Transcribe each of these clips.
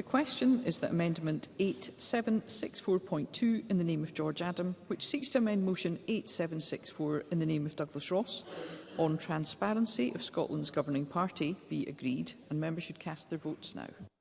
The question is that Amendment 8764.2 in the name of George Adam, which seeks to amend Motion 8764 in the name of Douglas Ross, on transparency of Scotland's governing party be agreed, and members should cast their votes now.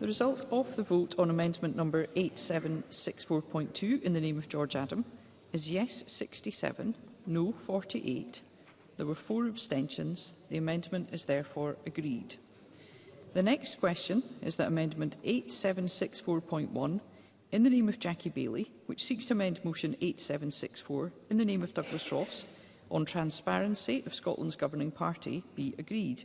The result of the vote on amendment number 8764.2 in the name of George Adam is yes 67, no 48. There were four abstentions. The amendment is therefore agreed. The next question is that amendment 8764.1 in the name of Jackie Bailey, which seeks to amend motion 8764 in the name of Douglas Ross on transparency of Scotland's governing party be agreed.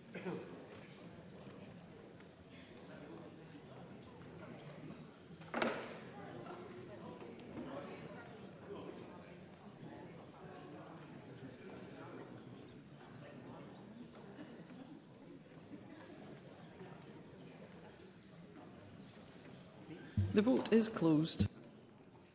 The vote is closed.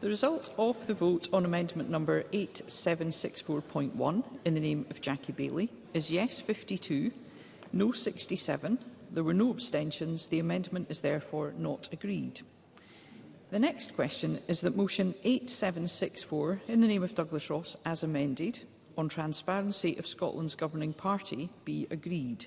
The result of the vote on amendment number 8764.1 in the name of Jackie Bailey is yes 52, no 67. There were no abstentions. The amendment is therefore not agreed. The next question is that motion 8764 in the name of Douglas Ross as amended on transparency of Scotland's governing party be agreed.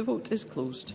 The vote is closed.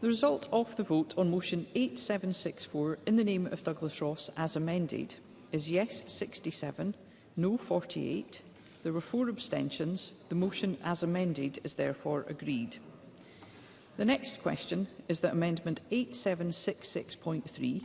The result of the vote on motion 8764 in the name of Douglas Ross as amended is yes 67, no 48. There were four abstentions. The motion as amended is therefore agreed. The next question is that Amendment 8766.3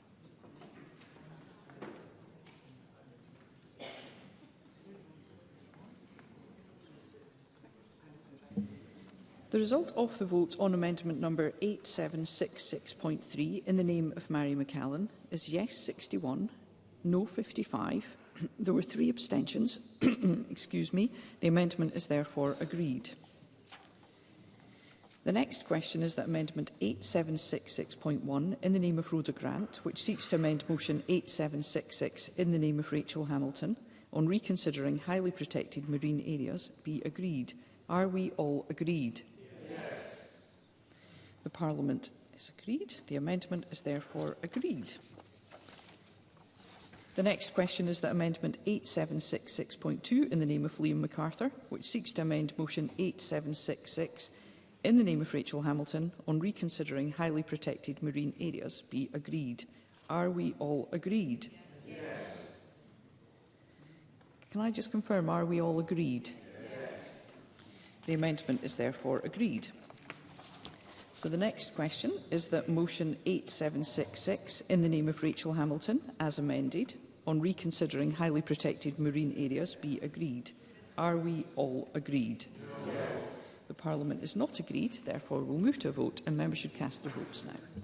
The result of the vote on amendment number 8766.3 in the name of Mary McCallan is yes 61, no 55. there were three abstentions. Excuse me. The amendment is therefore agreed. The next question is that Amendment 8766.1 in the name of Rhoda Grant, which seeks to amend Motion 8766 in the name of Rachel Hamilton on reconsidering highly protected marine areas, be agreed. Are we all agreed? Yes. The Parliament is agreed. The amendment is therefore agreed. The next question is that Amendment 8766.2 in the name of Liam MacArthur, which seeks to amend Motion 8766 in the name of Rachel Hamilton on reconsidering highly protected marine areas, be agreed. Are we all agreed? Yes. Can I just confirm, are we all agreed? Yes. The amendment is therefore agreed. So the next question is that motion 8766 in the name of Rachel Hamilton, as amended, on reconsidering highly protected marine areas be agreed. Are we all agreed? Yes. The Parliament is not agreed, therefore we'll move to a vote and members should cast their votes now.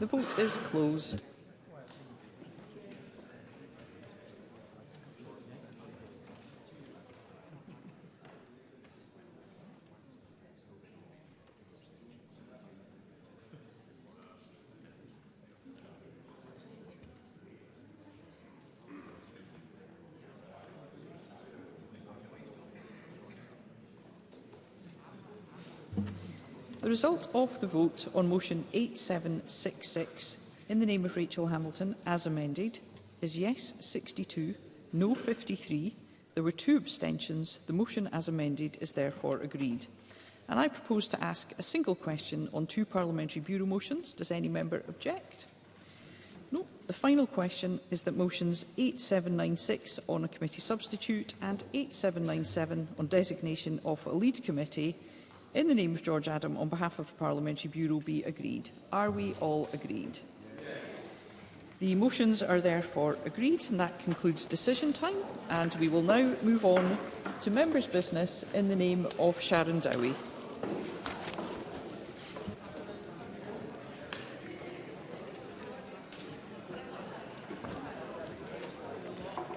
The vote is closed. The result of the vote on motion 8766 in the name of Rachel Hamilton, as amended, is yes 62, no 53. There were two abstentions. The motion as amended is therefore agreed. And I propose to ask a single question on two Parliamentary Bureau motions. Does any member object? No. The final question is that motions 8796 on a committee substitute and 8797 on designation of a lead committee in the name of George Adam on behalf of the Parliamentary Bureau be agreed. Are we all agreed? The motions are therefore agreed and that concludes decision time and we will now move on to members' business in the name of Sharon Dowie.